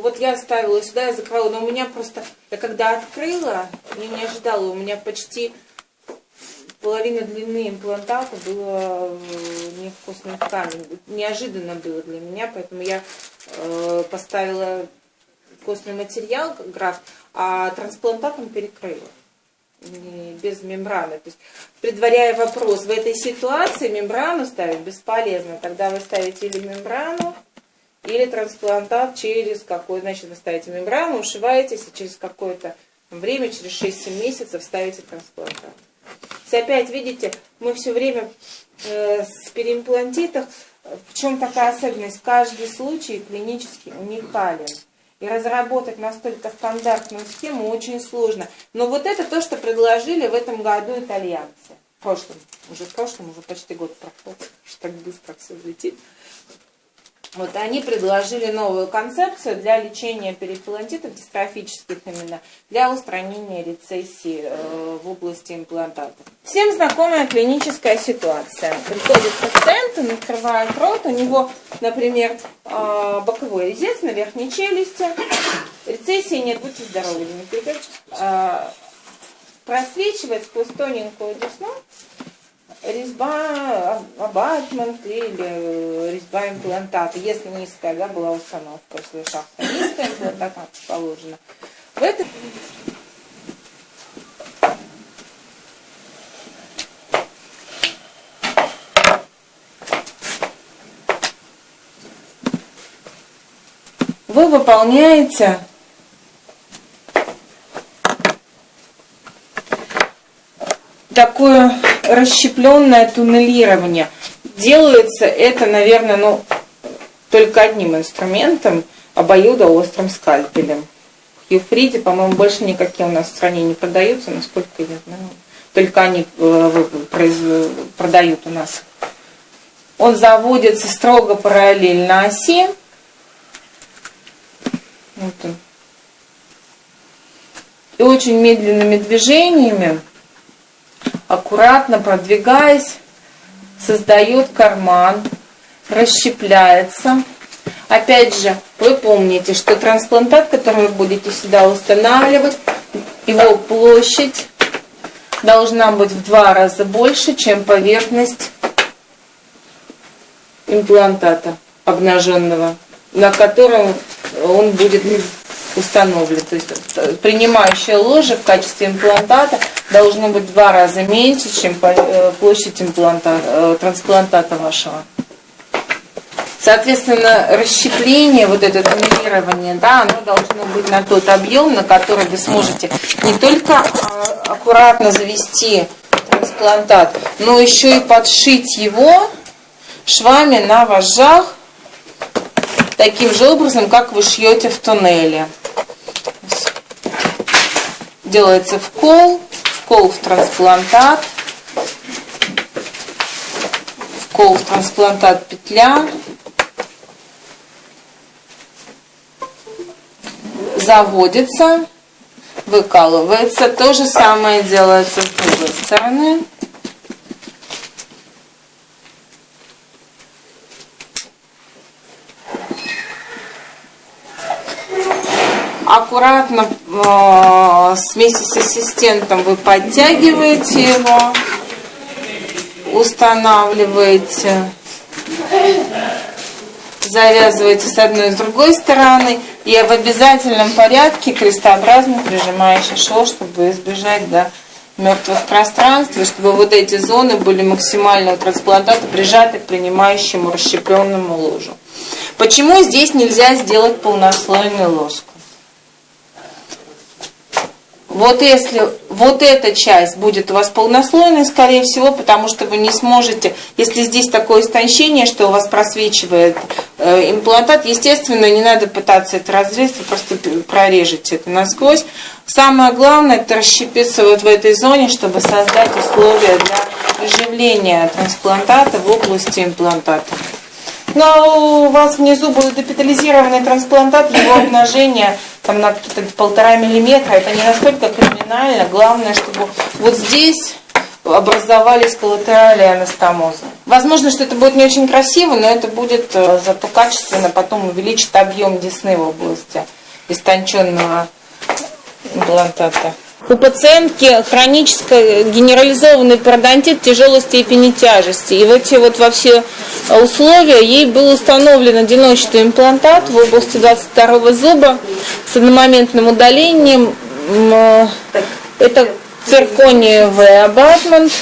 Вот я ставила сюда, я закрыла, но у меня просто, я когда открыла, я не ожидала, у меня почти половина длины имплантата было не в костном ткани. Неожиданно было для меня, поэтому я э, поставила костный материал, граф, а трансплантатом перекрыла. Без мембраны. То есть, предваряя вопрос, в этой ситуации мембрану ставить бесполезно. Тогда вы ставите или мембрану, или трансплантат через какой, значит, вы ставите мембрану, ушиваетесь, и через какое-то время, через 6-7 месяцев ставите трансплантат. Если опять видите, мы все время э, с переимплантитах, в чем такая особенность? Каждый случай клинически уникален. И разработать настолько стандартную схему очень сложно. Но вот это то, что предложили в этом году итальянцы. В прошлом, уже в прошлом, уже почти год прошло, что так быстро все летит. Вот они предложили новую концепцию для лечения перикулонтитов дистрофических именно, для устранения рецессии э, в области имплантатов. Всем знакомая клиническая ситуация. Приходит пациент, он открывает рот, у него, например, э, боковой резец на верхней челюсти, рецессии нет, будьте здоровы, Дмитрий э, просвечивает сквозь тоненькую десну резьба, абатмент или резьба имплантата, если низкая да, была установка, если шахта низкая, имплантат положена. В этом вы выполняете такое расщепленное туннелирование. Делается это, наверное, ну, только одним инструментом, обоюдоострым скальпелем. В Юфриде, по-моему, больше никакие у нас в стране не продаются, насколько я знаю. Только они э, продают у нас. Он заводится строго параллельно оси. Вот он. И очень медленными движениями аккуратно продвигаясь, создает карман, расщепляется. Опять же, вы помните, что трансплантат, который вы будете сюда устанавливать, его площадь должна быть в два раза больше, чем поверхность имплантата обнаженного, на котором он будет установлен. То есть э, принимающая ложа в качестве имплантата должно быть в два раза меньше, чем э, площадь импланта, э, трансплантата вашего. Соответственно, расщепление, вот это тонирование, да, оно должно быть на тот объем, на который вы сможете не только а, аккуратно завести трансплантат, но еще и подшить его швами на вожжах таким же образом, как вы шьете в туннеле делается вкол, вкол в трансплантат, вкол в трансплантат петля, заводится, выкалывается. То же самое делается с другой стороны. Аккуратно э, вместе с ассистентом вы подтягиваете его, устанавливаете, завязываете с одной и с другой стороны и в обязательном порядке крестообразно прижимаете шов, чтобы избежать да, мертвых пространств, и чтобы вот эти зоны были максимально у трансплантата прижаты к принимающему расщепленному ложу. Почему здесь нельзя сделать полнослойный лоск? Вот если вот эта часть будет у вас полнослойной, скорее всего, потому что вы не сможете, если здесь такое истончение, что у вас просвечивает э, имплантат, естественно, не надо пытаться это разрезать, вы просто прорежете это насквозь. Самое главное, это расщепиться вот в этой зоне, чтобы создать условия для приживления трансплантата в области имплантата. Но у вас внизу будет депитализированный трансплантат, его обнажение там на полтора миллиметра, это не настолько криминально. Главное, чтобы вот здесь образовались коллатерали анастомоза. Возможно, что это будет не очень красиво, но это будет э, зато качественно потом увеличит объем десны в области истонченного имплантата. У пациентки хронический генерализованный пародонтит тяжелой степени тяжести. И в эти вот во все условия ей был установлен одиночный имплантат в области 22 зуба с одномоментным удалением. Это циркониевый абатмент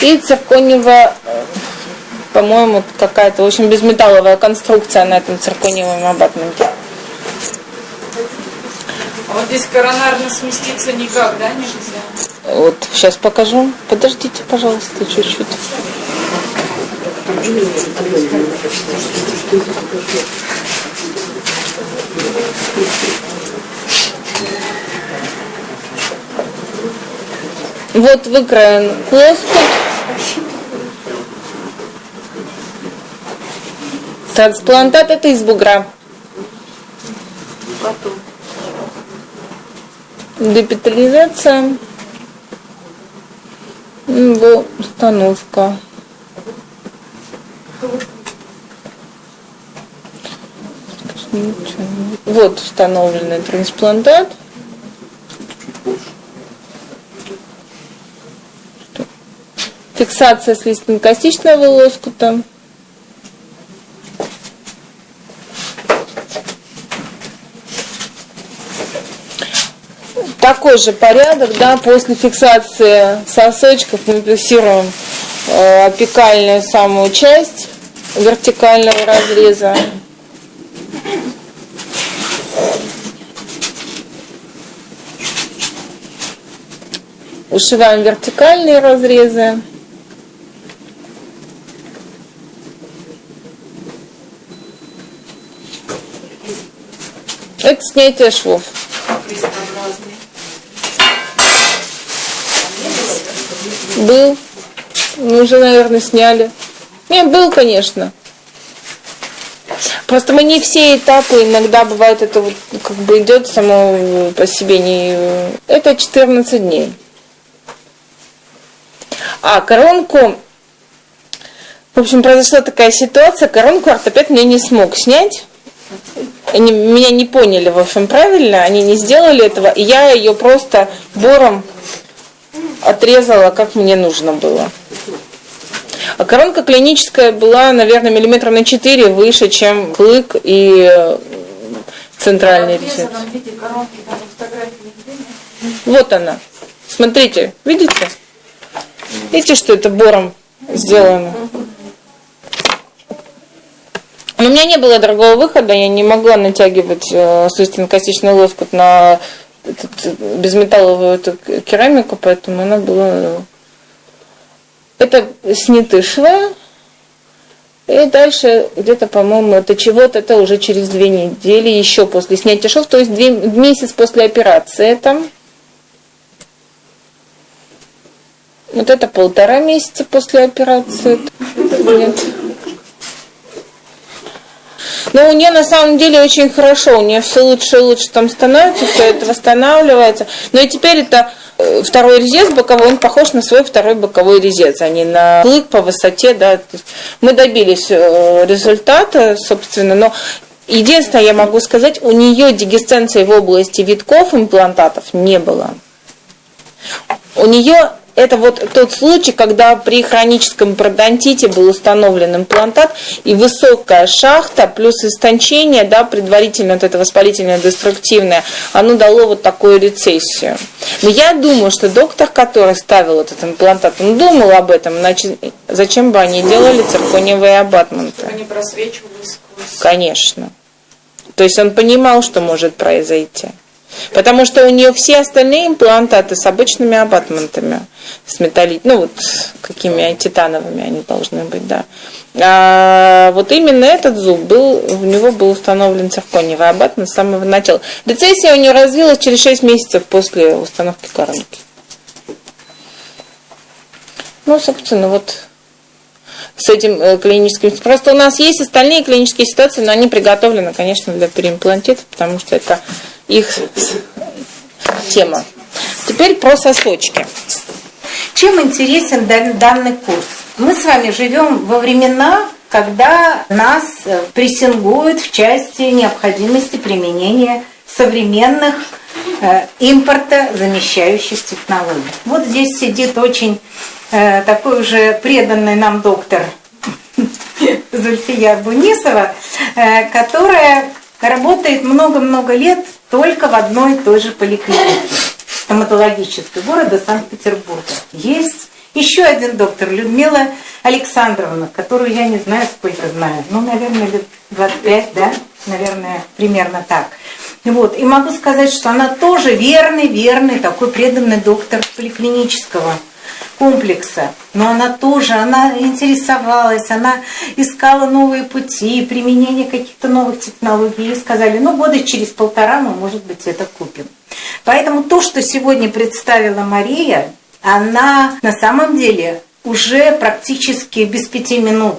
и циркониевая, по-моему, какая-то, общем, безметалловая конструкция на этом циркониевом абатменте. Вот здесь коронарно сместиться никак, да, нельзя? Вот, сейчас покажу. Подождите, пожалуйста, чуть-чуть. Вот выкроен лоскут. Трансплантат это из бугра. Потом. Депитализация. Его установка. Вот установленный трансплантат. Фиксация слизистно-костичного лоскута. Такой же порядок, да, после фиксации сосочков мы фиксируем э, апикальную самую часть вертикального разреза. Ушиваем вертикальные разрезы. Это снятие швов. Был. Мы уже, наверное, сняли. Не, был, конечно. Просто мы не все этапы, иногда бывает это вот как бы идет само по себе не... Это 14 дней. А коронку, в общем, произошла такая ситуация, коронку ортопед мне не смог снять. Они меня не поняли, в общем, правильно, они не сделали этого, и я ее просто бором отрезала, как мне нужно было. А коронка клиническая была, наверное, миллиметра на 4 выше, чем клык и центральный резец. Вот она. Смотрите, видите? Видите, что это бором сделано? Но у меня не было другого выхода, я не могла натягивать э, слизистно-костичный лоскут на этот, безметалловую эту керамику, поэтому она была... Это сняты швы, и дальше где-то, по-моему, это чего-то, это уже через две недели, еще после снятия шов, то есть две, месяц после операции там. Вот это полтора месяца после операции. Нет. Но у нее на самом деле очень хорошо, у нее все лучше и лучше там становится, все это восстанавливается. Но и теперь это э, второй резец боковой, он похож на свой второй боковой резец, а не на клык по высоте. Да. Мы добились э, результата, собственно, но единственное, я могу сказать, у нее дегесценции в области витков имплантатов не было. У нее это вот тот случай, когда при хроническом пародонтите был установлен имплантат и высокая шахта плюс истончение, да, предварительно вот это воспалительное деструктивное, оно дало вот такую рецессию. Но я думаю, что доктор, который ставил этот имплантат, он думал об этом, значит, зачем бы они делали циркониевые абатменты? Они просвечивались сквозь. Конечно. То есть он понимал, что может произойти. Потому что у нее все остальные имплантаты с обычными абатментами, с металли... ну вот какими титановыми они должны быть, да. А вот именно этот зуб был, у него был установлен циркониевый абатмент с самого начала. Рецессия у нее развилась через 6 месяцев после установки коронки. Ну, собственно, вот с этим э, клиническим. Просто у нас есть остальные клинические ситуации, но они приготовлены, конечно, для переимплантита, потому что это их тема. Теперь про сосочки. Чем интересен данный курс? Мы с вами живем во времена, когда нас э, прессингуют в части необходимости применения современных э, импорта замещающих технологий. Вот здесь сидит очень э, такой уже преданный нам доктор Зульфия Бунисова, э, которая работает много-много лет только в одной и той же поликлинике стоматологической города Санкт-Петербурга. Есть еще один доктор, Людмила Александровна, которую я не знаю, сколько знаю, ну, наверное, лет 25, да, наверное, примерно так. Вот. И могу сказать, что она тоже верный, верный, такой преданный доктор поликлинического комплекса. Но она тоже, она интересовалась, она искала новые пути, применение каких-то новых технологий. И сказали, ну, года через полтора мы, может быть, это купим. Поэтому то, что сегодня представила Мария, она на самом деле уже практически без пяти минут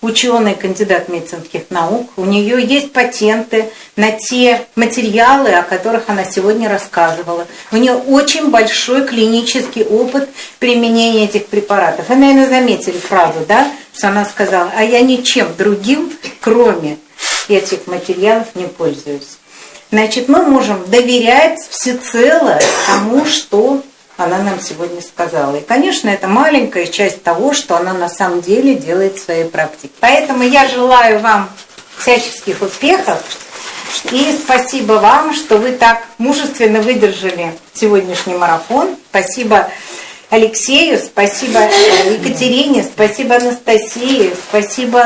ученый, кандидат медицинских наук. У нее есть патенты на те материалы, о которых она сегодня рассказывала. У нее очень большой клинический опыт применения этих препаратов. Вы, наверное, заметили фразу, да, что она сказала, а я ничем другим, кроме этих материалов, не пользуюсь. Значит, мы можем доверять всецело тому, что она нам сегодня сказала. И, конечно, это маленькая часть того, что она на самом деле делает в своей практике. Поэтому я желаю вам всяческих успехов. И спасибо вам, что вы так мужественно выдержали сегодняшний марафон. Спасибо Алексею, спасибо Екатерине, спасибо Анастасии, спасибо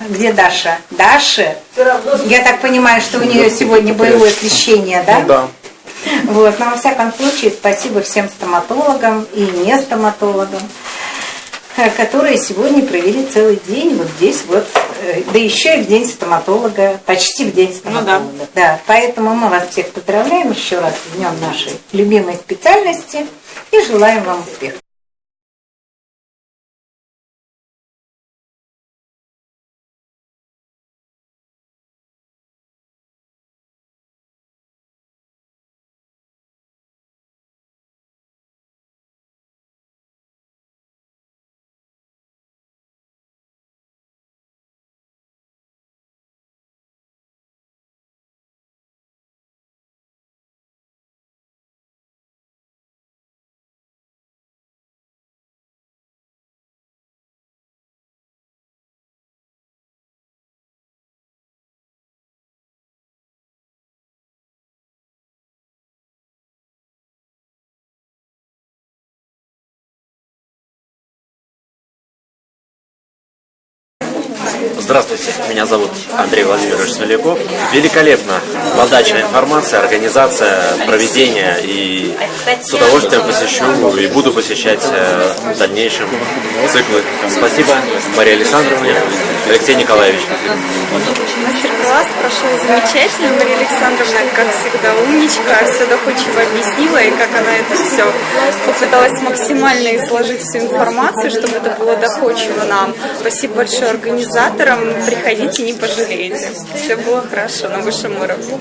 где Даша? Даша? Я так понимаю, что у нее сегодня боевое крещение, да? Ну да. Вот, но во всяком случае, спасибо всем стоматологам и не стоматологам, э, которые сегодня провели целый день вот здесь вот, э, да еще и в день стоматолога, почти в день стоматолога. Ну, да. да. Поэтому мы вас всех поздравляем еще раз с днем нашей любимой специальности и желаем вам успехов. Здравствуйте, меня зовут Андрей Владимирович Смоляков. Великолепно подача информации, организация, проведение и с удовольствием посещу и буду посещать э, в дальнейшем циклы. Спасибо Марии Александровне, Алексей Николаевич. Мастер-класс прошел замечательно. Мария Александровна, как всегда, умничка, все доходчиво объяснила, и как она это все попыталась максимально изложить всю информацию, чтобы это было доходчиво нам. Спасибо большое организаторам. Приходите, не пожалеете. Все было хорошо на высшем уровне.